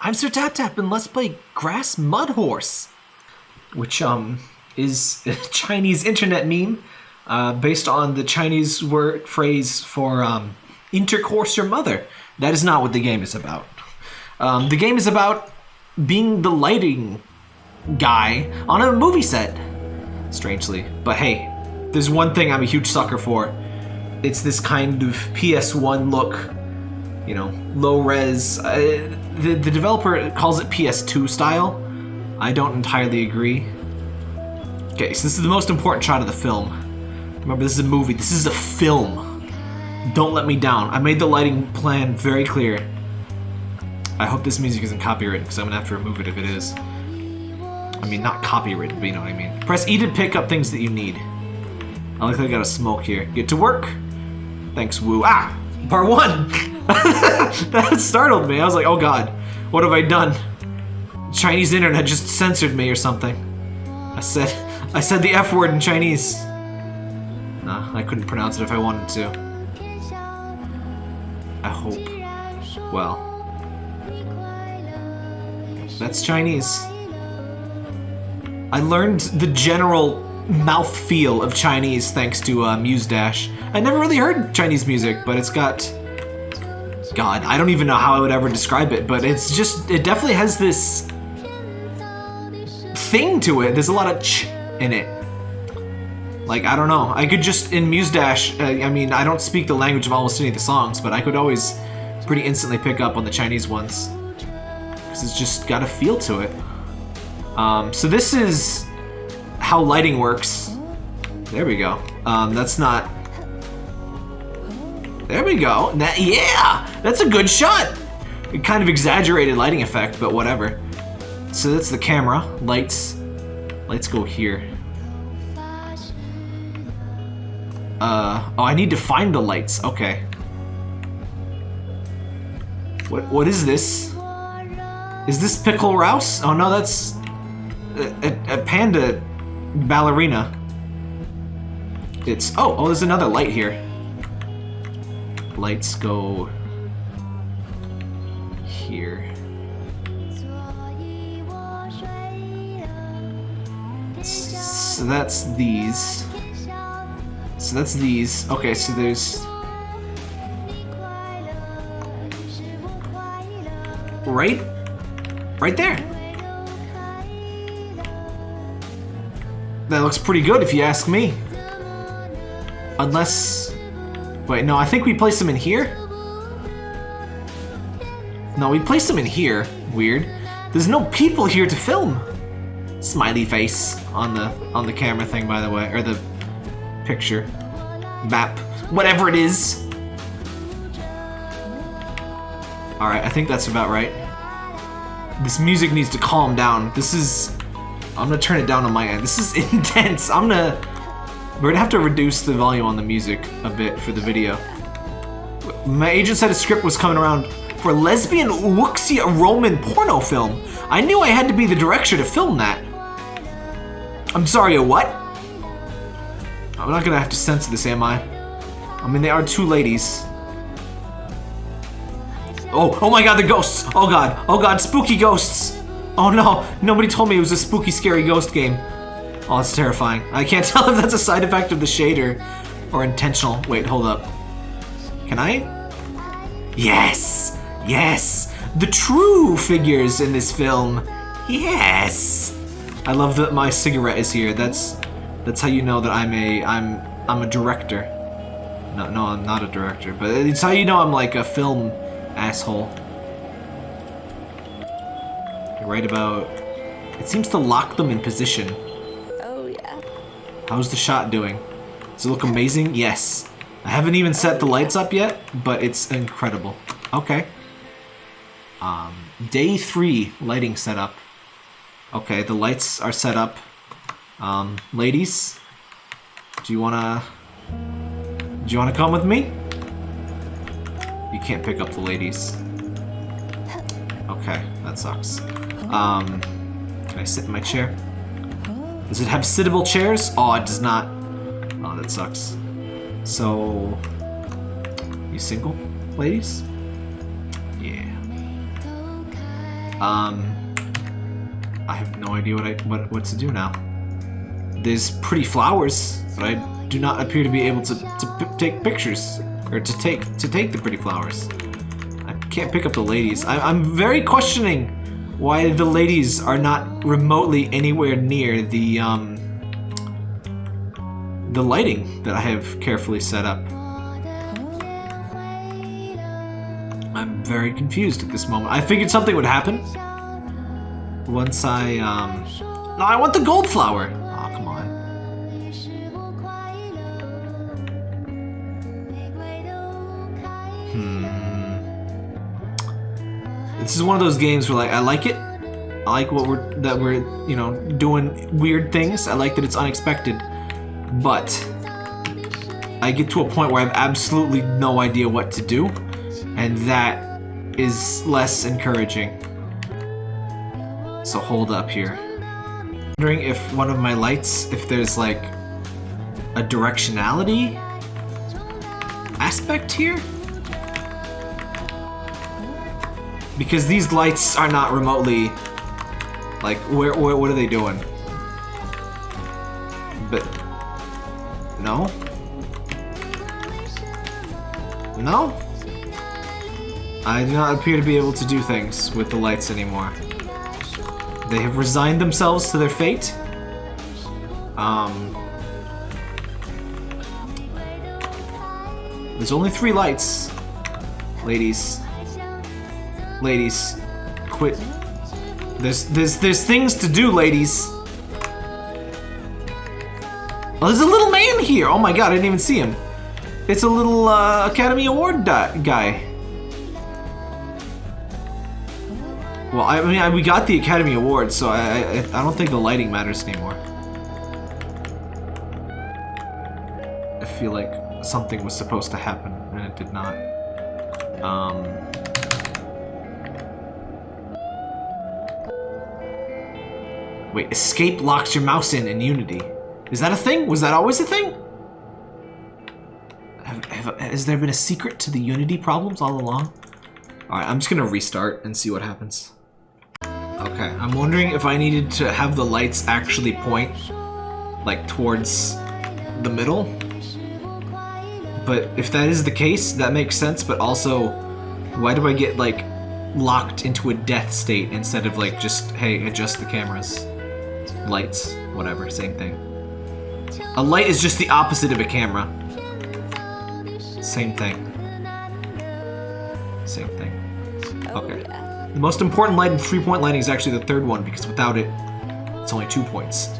I'm Sir Tap Tap and let's play Grass Mud Horse, which um is a Chinese internet meme uh, based on the Chinese word phrase for um, intercourse your mother. That is not what the game is about. Um, the game is about being the lighting guy on a movie set, strangely. But hey, there's one thing I'm a huge sucker for. It's this kind of PS1 look, you know, low res. Uh, the, the developer calls it PS2 style. I don't entirely agree. Okay, so this is the most important shot of the film. Remember, this is a movie. This is a film. Don't let me down. I made the lighting plan very clear. I hope this music isn't copyrighted because I'm gonna have to remove it if it is. I mean, not copyrighted, but you know what I mean. Press E to pick up things that you need. I like I got a smoke here. Get to work. Thanks, Woo. Ah! Part one! that startled me. I was like, oh god, what have I done? Chinese internet just censored me or something. I said, I said the F word in Chinese. Nah, I couldn't pronounce it if I wanted to. I hope. Well. That's Chinese. I learned the general mouth feel of Chinese thanks to uh, Muse Dash. I never really heard Chinese music, but it's got... God, I don't even know how I would ever describe it, but it's just... It definitely has this... thing to it. There's a lot of ch in it. Like, I don't know. I could just, in Muse Dash, uh, I mean, I don't speak the language of almost any of the songs, but I could always pretty instantly pick up on the Chinese ones. Because it's just got a feel to it. Um, so this is how lighting works. There we go. Um, that's not... There we go. That, yeah! That's a good shot! Kind of exaggerated lighting effect, but whatever. So that's the camera. Lights. Lights go here. Uh, oh, I need to find the lights. Okay. What, what is this? Is this Pickle Rouse? Oh no, that's a, a, a panda ballerina. It's, oh, oh, there's another light here. Lights go here. So that's these. So that's these. Okay, so there's... Right? Right there. That looks pretty good if you ask me. Unless... Wait, no, I think we placed them in here? No, we placed them in here. Weird. There's no people here to film. Smiley face on the on the camera thing, by the way, or the picture, map, whatever it is. All right, I think that's about right. This music needs to calm down. This is, I'm gonna turn it down on my end. This is intense. I'm gonna, we're gonna have to reduce the volume on the music a bit for the video. My agent said a script was coming around for a lesbian wuxia Roman porno film. I knew I had to be the director to film that. I'm sorry, a what? I'm not gonna have to censor this, am I? I mean, they are two ladies. Oh, oh my god, the ghosts! Oh god, oh god, spooky ghosts! Oh no, nobody told me it was a spooky, scary ghost game. Oh, that's terrifying. I can't tell if that's a side effect of the shader or intentional. Wait, hold up. Can I? Yes! Yes! The true figures in this film. Yes! I love that my cigarette is here. That's that's how you know that I'm a I'm I'm a director. No, no, I'm not a director, but it's how you know I'm like a film asshole. You're right about. It seems to lock them in position. How's the shot doing? Does it look amazing? Yes. I haven't even set the lights up yet, but it's incredible. Okay. Um, day three lighting setup. Okay, the lights are set up. Um, ladies, do you wanna... Do you wanna come with me? You can't pick up the ladies. Okay, that sucks. Um, can I sit in my chair? Does it have sittable chairs? Oh, it does not. Oh, that sucks. So, you single, ladies? Yeah. Um, I have no idea what I what what to do now. There's pretty flowers, but I do not appear to be able to to take pictures or to take to take the pretty flowers. I can't pick up the ladies. I, I'm very questioning why the ladies are not remotely anywhere near the um the lighting that I have carefully set up. I'm very confused at this moment. I figured something would happen. Once I, um... No, I want the gold flower! Is one of those games where, like, I like it. I like what we're, that we're, you know, doing weird things. I like that it's unexpected. But, I get to a point where I have absolutely no idea what to do. And that is less encouraging. So hold up here. Wondering if one of my lights, if there's like a directionality aspect here? Because these lights are not remotely like where, where what are they doing? But no? No? I do not appear to be able to do things with the lights anymore. They have resigned themselves to their fate. Um, there's only three lights. Ladies. Ladies. Quit. There's, there's, there's things to do, ladies. Oh, there's a little man here. Oh my god, I didn't even see him. It's a little uh, Academy Award guy. Well, I mean, I, we got the Academy Award, so I, I, I don't think the lighting matters anymore. I feel like something was supposed to happen, and it did not. Um... Wait, escape locks your mouse in in Unity. Is that a thing? Was that always a thing? Have, have, has there been a secret to the Unity problems all along? Alright, I'm just gonna restart and see what happens. Okay, I'm wondering if I needed to have the lights actually point, like, towards the middle. But if that is the case, that makes sense, but also, why do I get, like, locked into a death state instead of, like, just, hey, adjust the cameras? Lights, whatever, same thing. A light is just the opposite of a camera. Same thing. Same thing. Okay. The most important light in three-point lighting is actually the third one, because without it, it's only two points.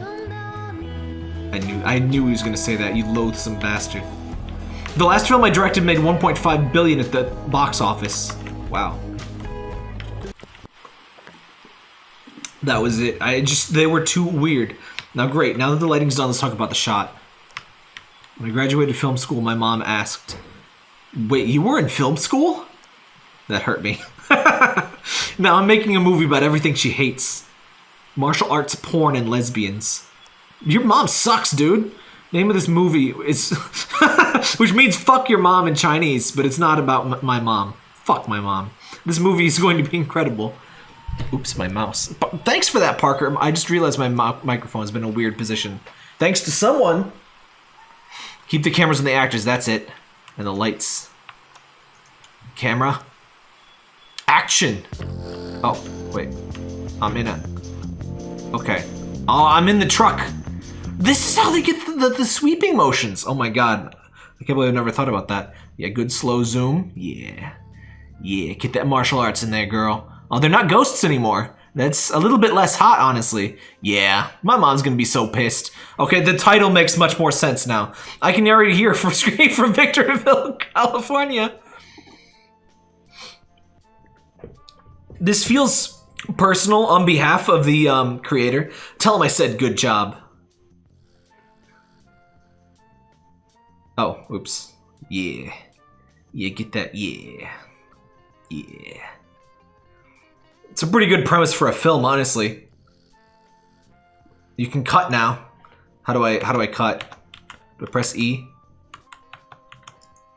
I knew I knew he was gonna say that, you loathsome bastard. The last film I directed made 1.5 billion at the box office. Wow. That was it. I just, they were too weird. Now great, now that the lighting's done, let's talk about the shot. When I graduated film school, my mom asked, Wait, you were in film school? That hurt me. now I'm making a movie about everything she hates. Martial arts, porn, and lesbians. Your mom sucks, dude. Name of this movie is... which means fuck your mom in Chinese, but it's not about my mom. Fuck my mom. This movie is going to be incredible. Oops, my mouse. But thanks for that, Parker. I just realized my microphone has been in a weird position. Thanks to someone. Keep the cameras on the actors, that's it. And the lights. Camera. Action! Oh, wait. I'm in it. Okay. Oh, I'm in the truck. This is how they get the, the, the, sweeping motions. Oh my god. I can't believe I never thought about that. Yeah, good slow zoom. Yeah. Yeah, get that martial arts in there, girl. Oh, they're not ghosts anymore. That's a little bit less hot, honestly. Yeah, my mom's gonna be so pissed. Okay, the title makes much more sense now. I can already hear from screen from Victorville, California. This feels personal on behalf of the um, creator. Tell him I said good job. Oh, oops. Yeah. Yeah, get that, yeah. Yeah. It's a pretty good premise for a film, honestly. You can cut now. How do I how do I cut? Do I press E?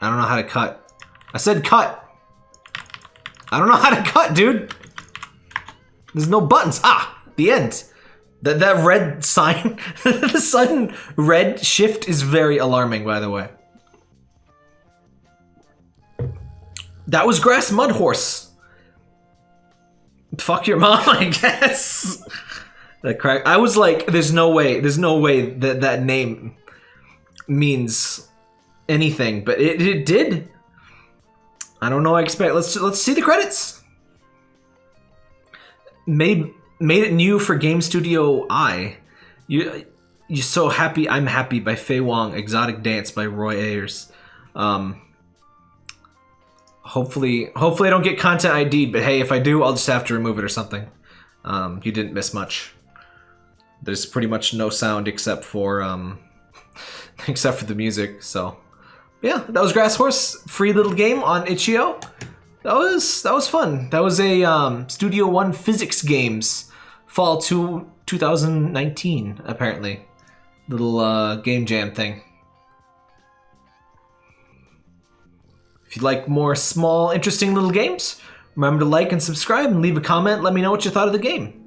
I don't know how to cut. I said cut. I don't know how to cut, dude. There's no buttons. Ah, the end. That that red sign, the sudden red shift is very alarming. By the way, that was grass mud horse. Fuck your mom, I guess. that crack. I was like, there's no way. There's no way that that name means anything, but it, it did. I don't know. I expect. Let's let's see the credits. Made made it new for Game Studio I. You you so happy. I'm happy by Faye Wong. Exotic Dance by Roy Ayers. Um. Hopefully, hopefully I don't get content ID'd, but hey, if I do, I'll just have to remove it or something. Um, you didn't miss much. There's pretty much no sound except for um, except for the music. So, yeah, that was Grass Horse, free little game on itch.io. That was that was fun. That was a um, Studio One physics games fall to 2019 apparently, little uh, game jam thing. If you'd like more small, interesting little games, remember to like and subscribe and leave a comment. Let me know what you thought of the game.